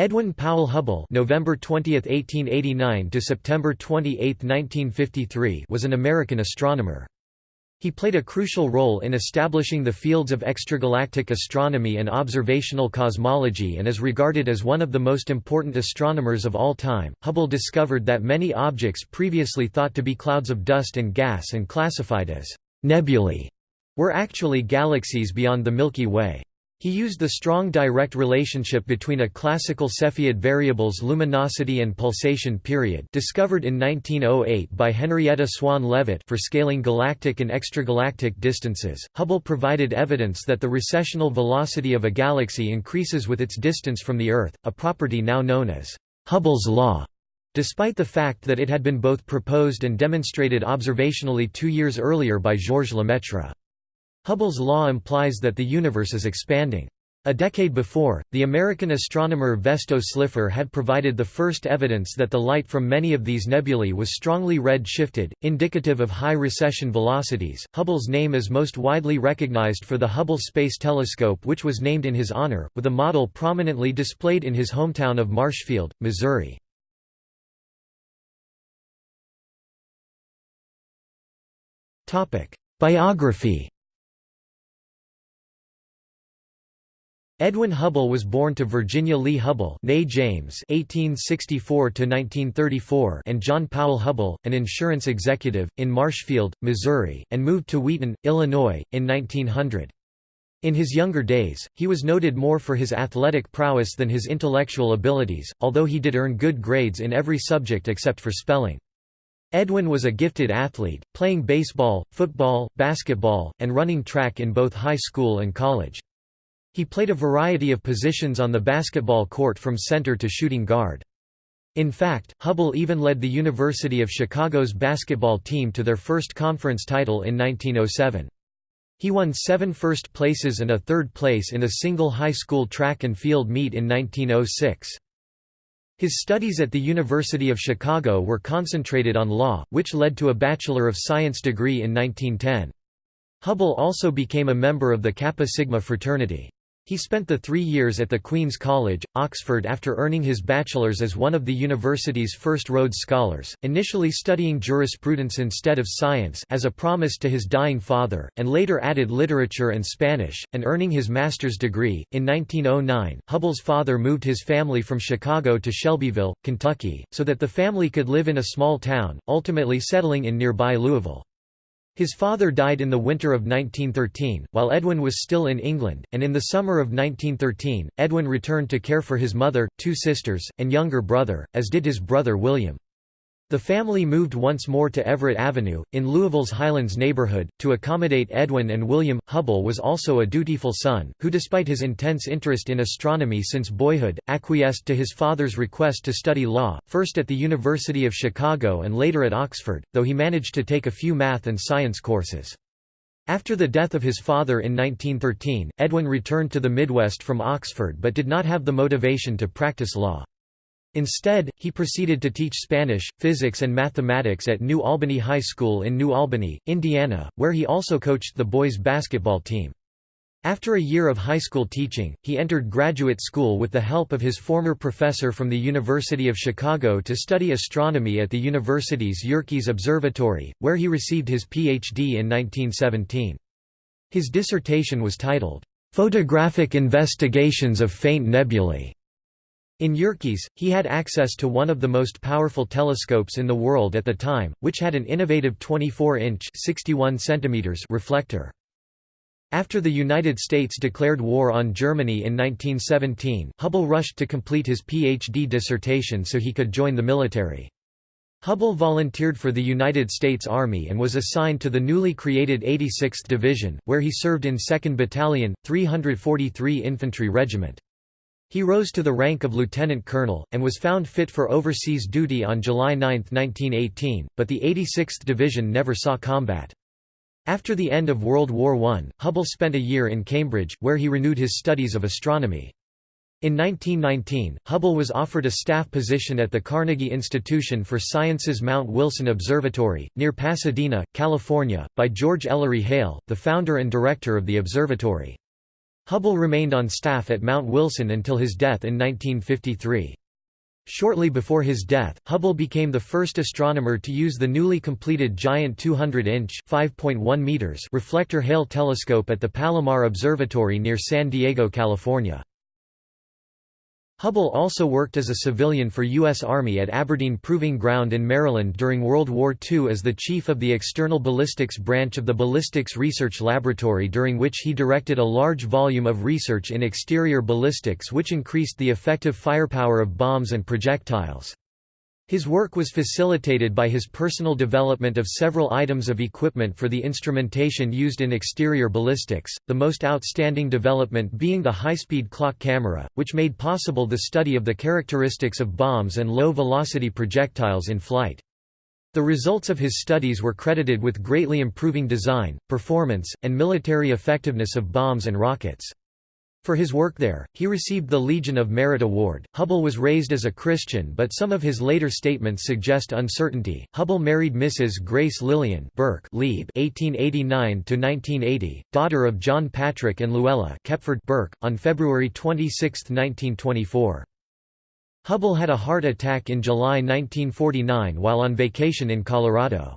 Edwin Powell Hubble November 20, 1889 to September 28, 1953 was an American astronomer. He played a crucial role in establishing the fields of extragalactic astronomy and observational cosmology and is regarded as one of the most important astronomers of all time. Hubble discovered that many objects previously thought to be clouds of dust and gas and classified as nebulae were actually galaxies beyond the Milky Way. He used the strong direct relationship between a classical Cepheid variable's luminosity and pulsation period discovered in 1908 by Henrietta Swan Leavitt for scaling galactic and extragalactic distances. Hubble provided evidence that the recessional velocity of a galaxy increases with its distance from the Earth, a property now known as Hubble's law. Despite the fact that it had been both proposed and demonstrated observationally two years earlier by Georges Lemaitre. Hubble's law implies that the universe is expanding. A decade before, the American astronomer Vesto Slipher had provided the first evidence that the light from many of these nebulae was strongly red-shifted, indicative of high recession velocities. Hubble's name is most widely recognized for the Hubble Space Telescope which was named in his honor, with a model prominently displayed in his hometown of Marshfield, Missouri. Biography Edwin Hubble was born to Virginia Lee Hubble James (1864–1934) and John Powell Hubble, an insurance executive, in Marshfield, Missouri, and moved to Wheaton, Illinois, in 1900. In his younger days, he was noted more for his athletic prowess than his intellectual abilities, although he did earn good grades in every subject except for spelling. Edwin was a gifted athlete, playing baseball, football, basketball, and running track in both high school and college. He played a variety of positions on the basketball court from center to shooting guard. In fact, Hubble even led the University of Chicago's basketball team to their first conference title in 1907. He won seven first places and a third place in a single high school track and field meet in 1906. His studies at the University of Chicago were concentrated on law, which led to a Bachelor of Science degree in 1910. Hubble also became a member of the Kappa Sigma fraternity. He spent the three years at the Queen's College, Oxford after earning his bachelor's as one of the university's first Rhodes Scholars, initially studying jurisprudence instead of science as a promise to his dying father, and later added literature and Spanish, and earning his master's degree. In 1909, Hubble's father moved his family from Chicago to Shelbyville, Kentucky, so that the family could live in a small town, ultimately settling in nearby Louisville. His father died in the winter of 1913, while Edwin was still in England, and in the summer of 1913, Edwin returned to care for his mother, two sisters, and younger brother, as did his brother William. The family moved once more to Everett Avenue, in Louisville's Highlands neighborhood, to accommodate Edwin and William. Hubble was also a dutiful son, who despite his intense interest in astronomy since boyhood, acquiesced to his father's request to study law, first at the University of Chicago and later at Oxford, though he managed to take a few math and science courses. After the death of his father in 1913, Edwin returned to the Midwest from Oxford but did not have the motivation to practice law. Instead, he proceeded to teach Spanish, physics and mathematics at New Albany High School in New Albany, Indiana, where he also coached the boys' basketball team. After a year of high school teaching, he entered graduate school with the help of his former professor from the University of Chicago to study astronomy at the university's Yerkes Observatory, where he received his Ph.D. in 1917. His dissertation was titled, "'Photographic Investigations of Faint Nebulae' In Yerkes, he had access to one of the most powerful telescopes in the world at the time, which had an innovative 24-inch reflector. After the United States declared war on Germany in 1917, Hubble rushed to complete his PhD dissertation so he could join the military. Hubble volunteered for the United States Army and was assigned to the newly created 86th Division, where he served in 2nd Battalion, 343 Infantry Regiment. He rose to the rank of lieutenant colonel, and was found fit for overseas duty on July 9, 1918, but the 86th Division never saw combat. After the end of World War I, Hubble spent a year in Cambridge, where he renewed his studies of astronomy. In 1919, Hubble was offered a staff position at the Carnegie Institution for Science's Mount Wilson Observatory, near Pasadena, California, by George Ellery Hale, the founder and director of the observatory. Hubble remained on staff at Mount Wilson until his death in 1953. Shortly before his death, Hubble became the first astronomer to use the newly completed giant 200-inch reflector Hale telescope at the Palomar Observatory near San Diego, California. Hubble also worked as a civilian for U.S. Army at Aberdeen Proving Ground in Maryland during World War II as the chief of the External Ballistics Branch of the Ballistics Research Laboratory during which he directed a large volume of research in exterior ballistics which increased the effective firepower of bombs and projectiles. His work was facilitated by his personal development of several items of equipment for the instrumentation used in exterior ballistics, the most outstanding development being the high-speed clock camera, which made possible the study of the characteristics of bombs and low-velocity projectiles in flight. The results of his studies were credited with greatly improving design, performance, and military effectiveness of bombs and rockets. For his work there, he received the Legion of Merit Award. Hubble was raised as a Christian, but some of his later statements suggest uncertainty. Hubble married Mrs. Grace Lillian Burke (Lieb, 1889–1980), daughter of John Patrick and Luella Kepford Burke, on February 26, 1924. Hubble had a heart attack in July 1949 while on vacation in Colorado.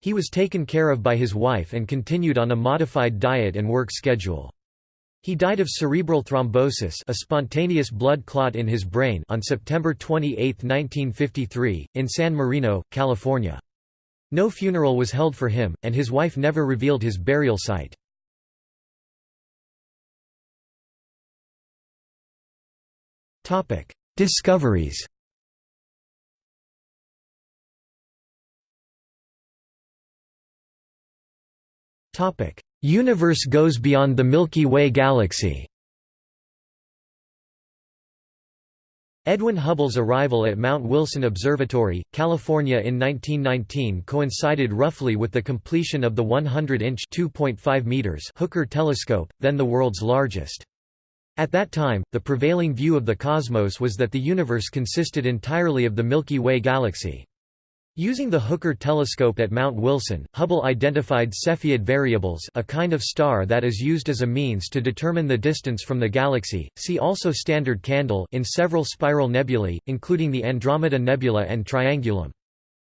He was taken care of by his wife and continued on a modified diet and work schedule. He died of cerebral thrombosis a spontaneous blood clot in his brain on September 28, 1953, in San Marino, California. No funeral was held for him, and his wife never revealed his burial site. Discoveries Universe goes beyond the Milky Way galaxy Edwin Hubble's arrival at Mount Wilson Observatory, California in 1919 coincided roughly with the completion of the 100-inch Hooker telescope, then the world's largest. At that time, the prevailing view of the cosmos was that the universe consisted entirely of the Milky Way galaxy. Using the Hooker telescope at Mount Wilson, Hubble identified Cepheid variables a kind of star that is used as a means to determine the distance from the galaxy, see also Standard Candle in several spiral nebulae, including the Andromeda Nebula and Triangulum.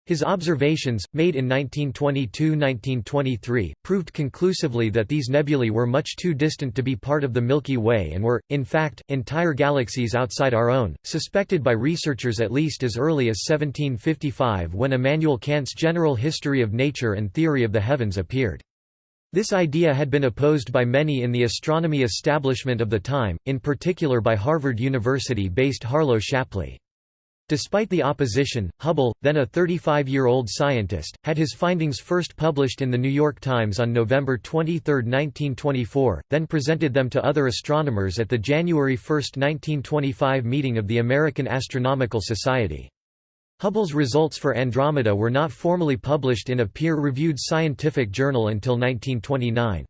His observations, made in 1922–1923, proved conclusively that these nebulae were much too distant to be part of the Milky Way and were, in fact, entire galaxies outside our own, suspected by researchers at least as early as 1755 when Immanuel Kant's General History of Nature and Theory of the Heavens appeared. This idea had been opposed by many in the astronomy establishment of the time, in particular by Harvard University-based Harlow Shapley. Despite the opposition, Hubble, then a 35-year-old scientist, had his findings first published in The New York Times on November 23, 1924, then presented them to other astronomers at the January 1, 1925 meeting of the American Astronomical Society. Hubble's results for Andromeda were not formally published in a peer-reviewed scientific journal until 1929.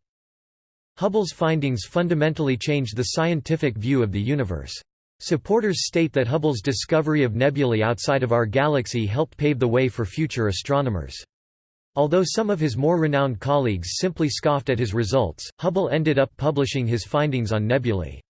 Hubble's findings fundamentally changed the scientific view of the universe. Supporters state that Hubble's discovery of nebulae outside of our galaxy helped pave the way for future astronomers. Although some of his more renowned colleagues simply scoffed at his results, Hubble ended up publishing his findings on nebulae.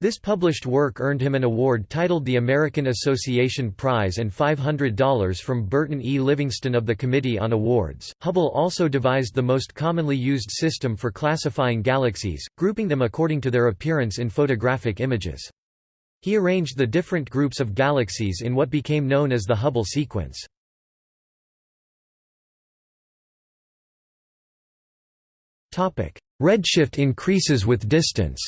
This published work earned him an award titled the American Association Prize and $500 from Burton E. Livingston of the Committee on Awards. Hubble also devised the most commonly used system for classifying galaxies, grouping them according to their appearance in photographic images. He arranged the different groups of galaxies in what became known as the Hubble sequence. Redshift increases with distance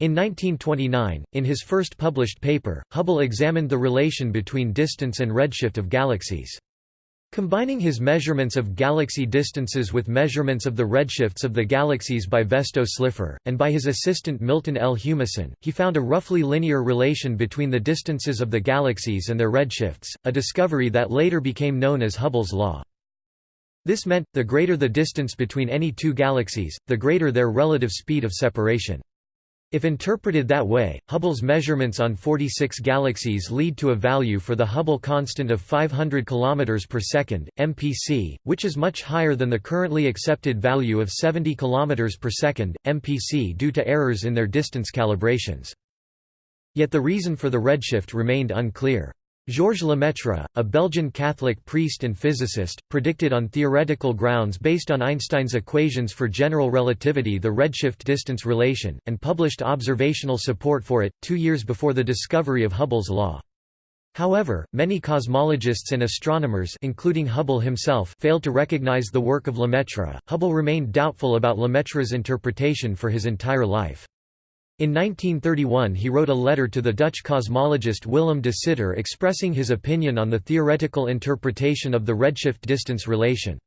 In 1929, in his first published paper, Hubble examined the relation between distance and redshift of galaxies. Combining his measurements of galaxy distances with measurements of the redshifts of the galaxies by Vesto Slipher, and by his assistant Milton L. Humason, he found a roughly linear relation between the distances of the galaxies and their redshifts, a discovery that later became known as Hubble's law. This meant, the greater the distance between any two galaxies, the greater their relative speed of separation. If interpreted that way, Hubble's measurements on 46 galaxies lead to a value for the Hubble constant of 500 km per second, MPC, which is much higher than the currently accepted value of 70 km per second, MPC due to errors in their distance calibrations. Yet the reason for the redshift remained unclear. Georges Lemaitre, a Belgian Catholic priest and physicist, predicted on theoretical grounds based on Einstein's equations for general relativity the redshift distance relation, and published observational support for it, two years before the discovery of Hubble's law. However, many cosmologists and astronomers including Hubble himself failed to recognize the work of Lemaitre. Hubble remained doubtful about Lemaitre's interpretation for his entire life. In 1931 he wrote a letter to the Dutch cosmologist Willem de Sitter expressing his opinion on the theoretical interpretation of the redshift distance relation.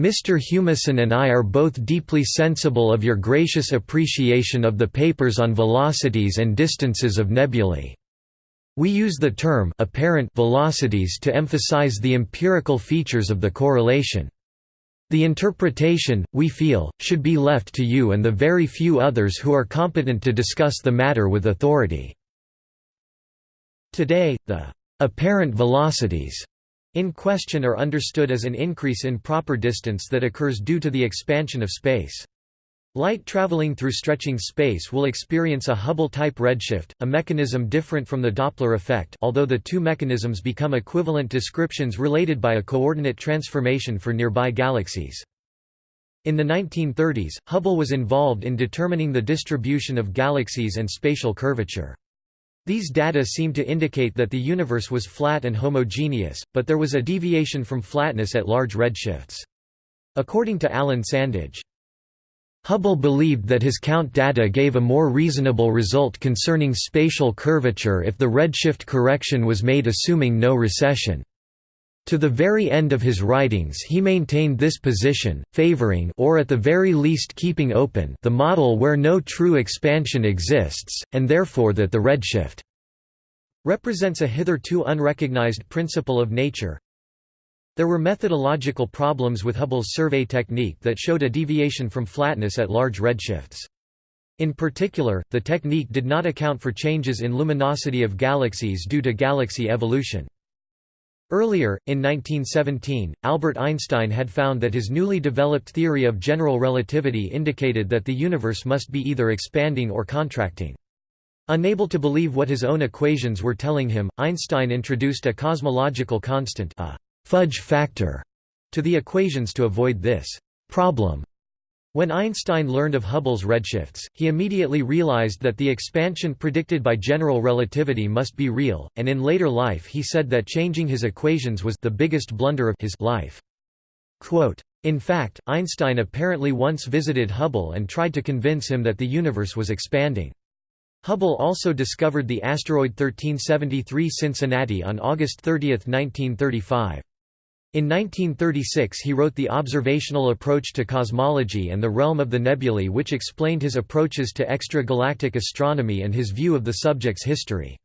Mr. Humason and I are both deeply sensible of your gracious appreciation of the papers on velocities and distances of nebulae. We use the term apparent velocities to emphasize the empirical features of the correlation. The interpretation, we feel, should be left to you and the very few others who are competent to discuss the matter with authority. Today, the apparent velocities in question are understood as an increase in proper distance that occurs due to the expansion of space. Light traveling through stretching space will experience a Hubble-type redshift, a mechanism different from the Doppler effect although the two mechanisms become equivalent descriptions related by a coordinate transformation for nearby galaxies. In the 1930s, Hubble was involved in determining the distribution of galaxies and spatial curvature. These data seem to indicate that the universe was flat and homogeneous, but there was a deviation from flatness at large redshifts. According to Alan Sandage, Hubble believed that his count data gave a more reasonable result concerning spatial curvature if the redshift correction was made assuming no recession. To the very end of his writings he maintained this position, favoring or at the very least keeping open the model where no true expansion exists, and therefore that the redshift represents a hitherto unrecognized principle of nature, there were methodological problems with Hubble's survey technique that showed a deviation from flatness at large redshifts. In particular, the technique did not account for changes in luminosity of galaxies due to galaxy evolution. Earlier, in 1917, Albert Einstein had found that his newly developed theory of general relativity indicated that the universe must be either expanding or contracting. Unable to believe what his own equations were telling him, Einstein introduced a cosmological constant a fudge factor to the equations to avoid this problem. When Einstein learned of Hubble's redshifts, he immediately realized that the expansion predicted by general relativity must be real, and in later life he said that changing his equations was the biggest blunder of his life. Quote, in fact, Einstein apparently once visited Hubble and tried to convince him that the universe was expanding. Hubble also discovered the asteroid 1373 Cincinnati on August 30, 1935. In 1936 he wrote The Observational Approach to Cosmology and the Realm of the Nebulae which explained his approaches to extragalactic astronomy and his view of the subject's history.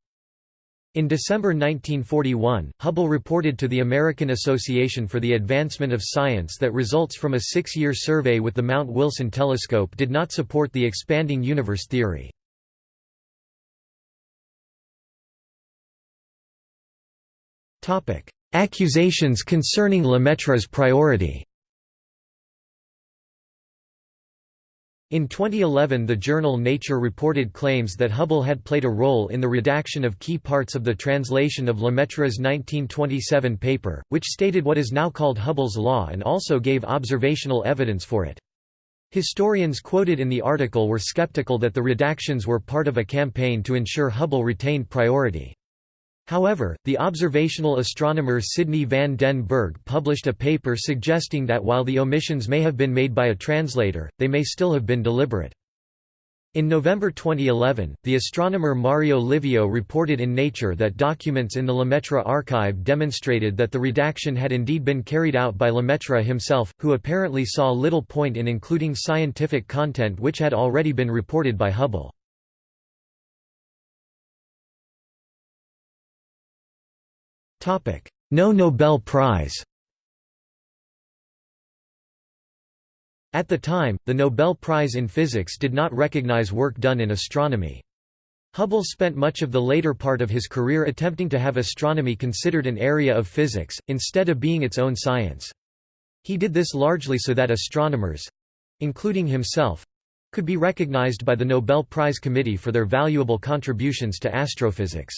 In December 1941, Hubble reported to the American Association for the Advancement of Science that results from a six-year survey with the Mount Wilson telescope did not support the expanding universe theory. Accusations concerning Lemaitre's priority In 2011 the journal Nature reported claims that Hubble had played a role in the redaction of key parts of the translation of Lemaitre's 1927 paper, which stated what is now called Hubble's law and also gave observational evidence for it. Historians quoted in the article were skeptical that the redactions were part of a campaign to ensure Hubble retained priority. However, the observational astronomer Sidney van den Bergh published a paper suggesting that while the omissions may have been made by a translator, they may still have been deliberate. In November 2011, the astronomer Mario Livio reported in Nature that documents in the Lemaitre archive demonstrated that the redaction had indeed been carried out by Lemaitre himself, who apparently saw little point in including scientific content which had already been reported by Hubble. No Nobel Prize At the time, the Nobel Prize in Physics did not recognize work done in astronomy. Hubble spent much of the later part of his career attempting to have astronomy considered an area of physics, instead of being its own science. He did this largely so that astronomers—including himself—could be recognized by the Nobel Prize Committee for their valuable contributions to astrophysics.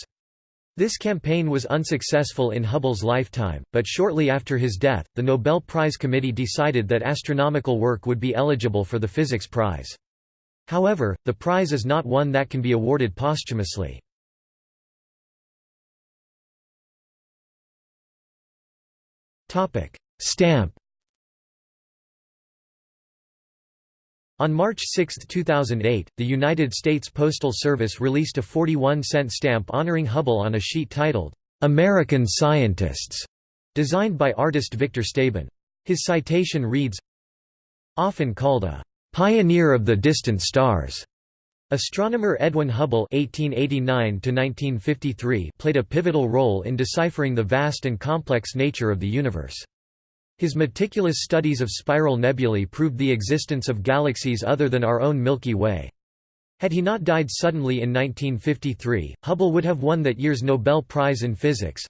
This campaign was unsuccessful in Hubble's lifetime, but shortly after his death, the Nobel Prize Committee decided that astronomical work would be eligible for the Physics Prize. However, the prize is not one that can be awarded posthumously. Stamp On March 6, 2008, the United States Postal Service released a 41-cent stamp honoring Hubble on a sheet titled, "'American Scientists", designed by artist Victor Stabin. His citation reads, Often called a Pioneer of the distant stars. Astronomer Edwin Hubble (1889–1953) played a pivotal role in deciphering the vast and complex nature of the universe. His meticulous studies of spiral nebulae proved the existence of galaxies other than our own Milky Way. Had he not died suddenly in 1953, Hubble would have won that year's Nobel Prize in Physics.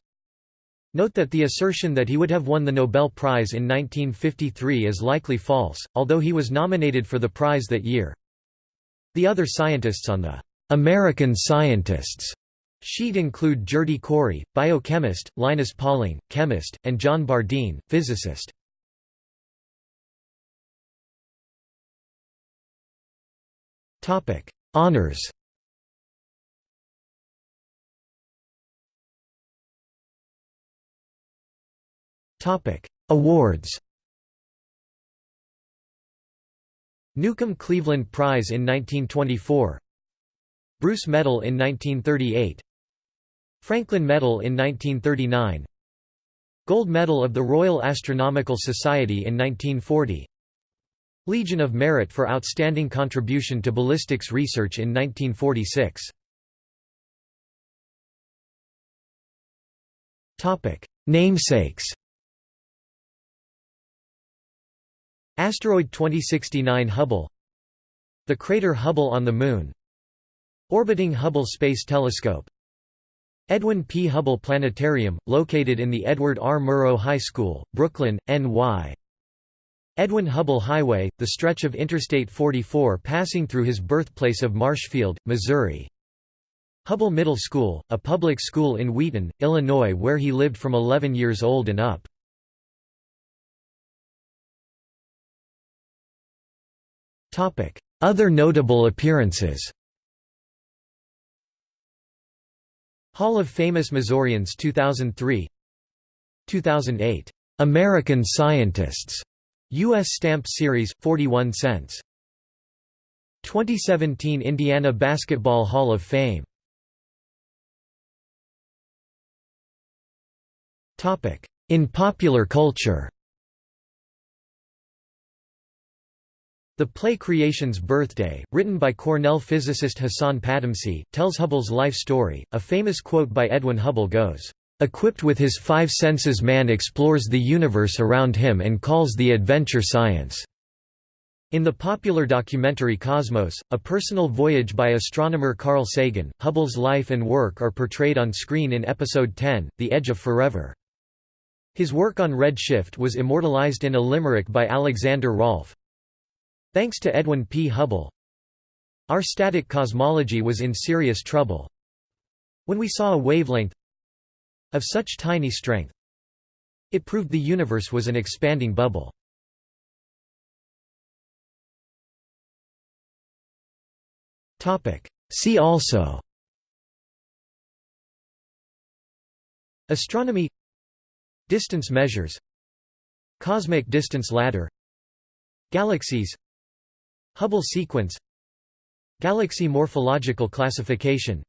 Note that the assertion that he would have won the Nobel Prize in 1953 is likely false, although he was nominated for the prize that year. The other scientists on the American Scientists sheet include Gerty Cori, biochemist, Linus Pauling, chemist, and John Bardeen, physicist. Honours Awards. Newcomb Cleveland Prize in 1924. Bruce Medal in 1938. Franklin Medal in 1939. Gold Medal of the Royal Astronomical Society in 1940. Legion of Merit for outstanding contribution to ballistics research in 1946. Topic: Namesakes. Asteroid 2069 Hubble The crater Hubble on the Moon Orbiting Hubble Space Telescope Edwin P. Hubble Planetarium, located in the Edward R. Murrow High School, Brooklyn, NY Edwin Hubble Highway, the stretch of Interstate 44 passing through his birthplace of Marshfield, Missouri Hubble Middle School, a public school in Wheaton, Illinois where he lived from 11 years old and up Other notable appearances Hall of Famous Missourians 2003 2008 American Scientists. US Stamp Series 41 cents. 2017 Indiana Basketball Hall of Fame. In popular culture The play Creation's Birthday, written by Cornell physicist Hassan Padamsee, tells Hubble's life story. A famous quote by Edwin Hubble goes, Equipped with his five senses man explores the universe around him and calls the adventure science." In the popular documentary Cosmos, a personal voyage by astronomer Carl Sagan, Hubble's life and work are portrayed on screen in Episode 10, The Edge of Forever. His work on redshift was immortalized in a limerick by Alexander Rolfe, Thanks to Edwin P. Hubble, our static cosmology was in serious trouble. When we saw a wavelength of such tiny strength, it proved the universe was an expanding bubble. See also Astronomy Distance measures Cosmic distance ladder Galaxies Hubble sequence Galaxy morphological classification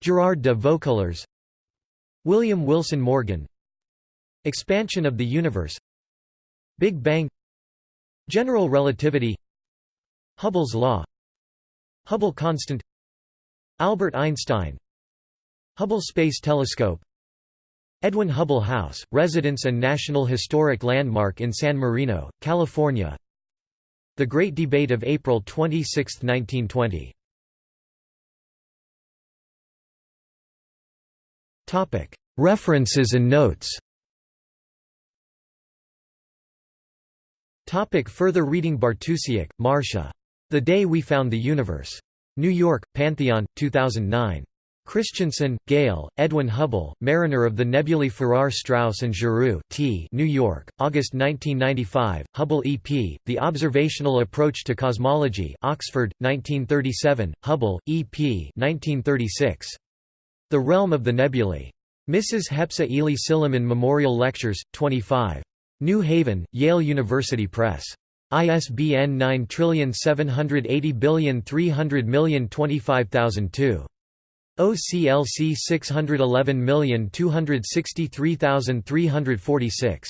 Gerard de Vaucouleurs William Wilson Morgan Expansion of the universe Big Bang General relativity Hubble's law Hubble constant Albert Einstein Hubble Space Telescope Edwin Hubble House, residence and National Historic Landmark in San Marino, California The Great Debate of April 26, 1920. References and notes Topic further reading Bartusiak, Marcia. The Day We Found the Universe. New York, Pantheon, 2009. Christianson, Gale, Edwin Hubble, Mariner of the Nebulae Farrar Straus and Giroux T. New York, August 1995, Hubble E.P., The Observational Approach to Cosmology Oxford, 1937, Hubble, E.P. 1936. The Realm of the Nebulae. Mrs. Hepzibah Ely Silliman Memorial Lectures, 25. New Haven, Yale University Press. ISBN 9780300025002. OCLC 611263346.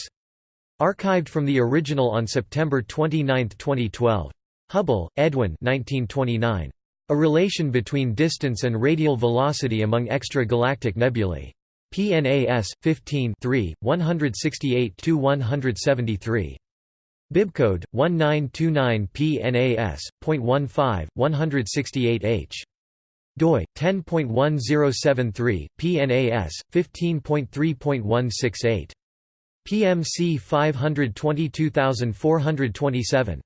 Archived from the original on September 29, 2012. Hubble, Edwin 1929. A relation between distance and radial velocity among extragalactic nebulae. PNAS 15 168-173. Bibcode 1929 PNAS.15 168H doi 10.1073 PNAS 15.3.168 PMC 522427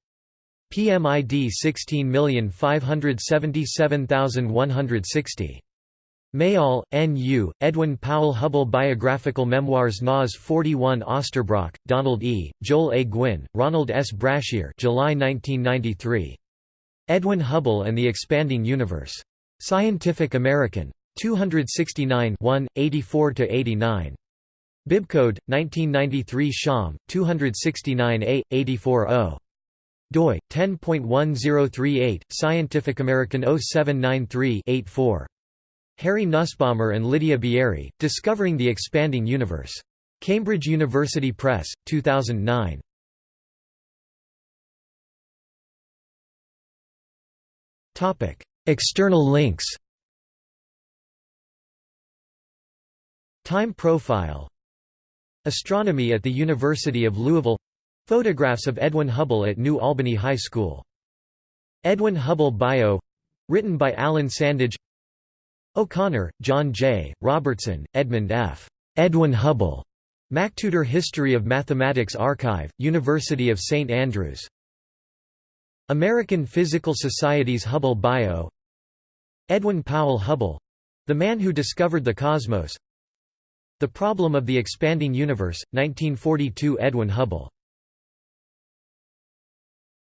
PMID 16577160 Mayall, N. U., Edwin Powell Hubble Biographical Memoirs Nas 41 Osterbrock, Donald E., Joel A. Gwinn, Ronald S. Brashear July 1993. Edwin Hubble and the Expanding Universe. Scientific American. 269 1, 84–89. Bibcode, 1993 Sham, 269a, 84 doi, 10.1038, Scientific American 0793-84. Harry Nussbaumer and Lydia Bieri, Discovering the Expanding Universe. Cambridge University Press, 2009. External links Time profile Astronomy at the University of Louisville Photographs of Edwin Hubble at New Albany High School Edwin Hubble Bio written by Alan Sandage O'Connor, John J., Robertson, Edmund F. Edwin Hubble. MacTutor History of Mathematics Archive, University of St Andrews. American Physical Society's Hubble Bio Edwin Powell Hubble—the man who discovered the cosmos The Problem of the Expanding Universe, 1942 Edwin Hubble